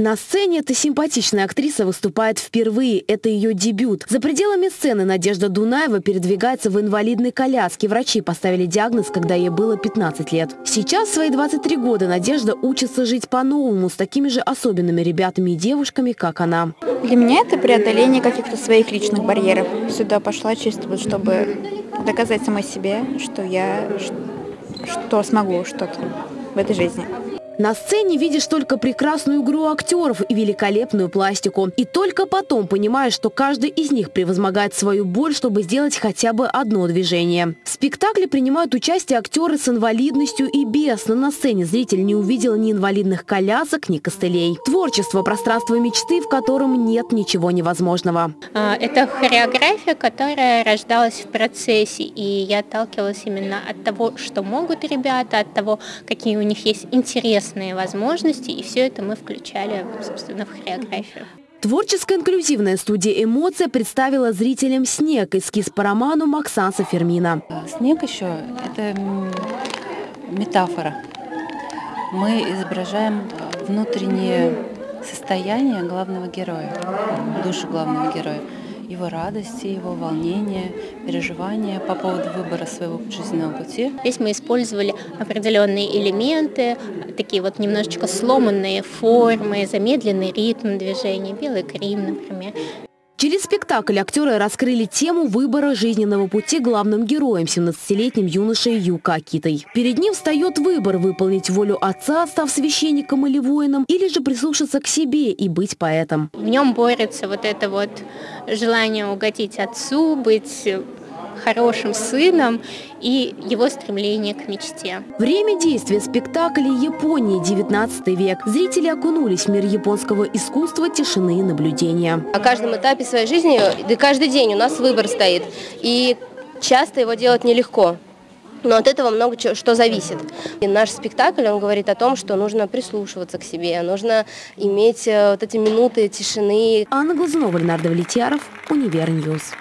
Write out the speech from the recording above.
На сцене эта симпатичная актриса выступает впервые. Это ее дебют. За пределами сцены Надежда Дунаева передвигается в инвалидной коляске. Врачи поставили диагноз, когда ей было 15 лет. Сейчас, в свои 23 года, Надежда учится жить по-новому с такими же особенными ребятами и девушками, как она. Для меня это преодоление каких-то своих личных барьеров. Сюда пошла чисто, чтобы доказать самой себе, что я что смогу что-то в этой жизни. На сцене видишь только прекрасную игру актеров и великолепную пластику. И только потом понимаешь, что каждый из них превозмогает свою боль, чтобы сделать хотя бы одно движение. В спектакле принимают участие актеры с инвалидностью и без, но на сцене зритель не увидел ни инвалидных колясок, ни костылей. Творчество – пространство мечты, в котором нет ничего невозможного. А, это хореография, которая рождалась в процессе, и я отталкивалась именно от того, что могут ребята, от того, какие у них есть интересы интересные возможности, и все это мы включали, собственно, в хореографию. Творческая инклюзивная студия «Эмоция» представила зрителям «Снег» эскиз по роману Максанса Фермина. «Снег» еще – это метафора. Мы изображаем внутреннее состояние главного героя, душу главного героя его радости, его волнения, переживания по поводу выбора своего жизненного пути. Здесь мы использовали определенные элементы, такие вот немножечко сломанные формы, замедленный ритм движения, белый грим, например. Через спектакль актеры раскрыли тему выбора жизненного пути главным героем, 17-летним юношей Юка Акитой. Перед ним встает выбор – выполнить волю отца, став священником или воином, или же прислушаться к себе и быть поэтом. В нем борется вот это вот желание угодить отцу, быть хорошим сыном и его стремление к мечте. Время действия спектакля Японии 19 век. Зрители окунулись в мир японского искусства, тишины и наблюдения. На каждом этапе своей жизни, да каждый день у нас выбор стоит. И часто его делать нелегко. Но от этого много что зависит. И наш спектакль, он говорит о том, что нужно прислушиваться к себе, нужно иметь э, вот эти минуты тишины. Анна Глазунова, Леонард Влетьяров, Univer News.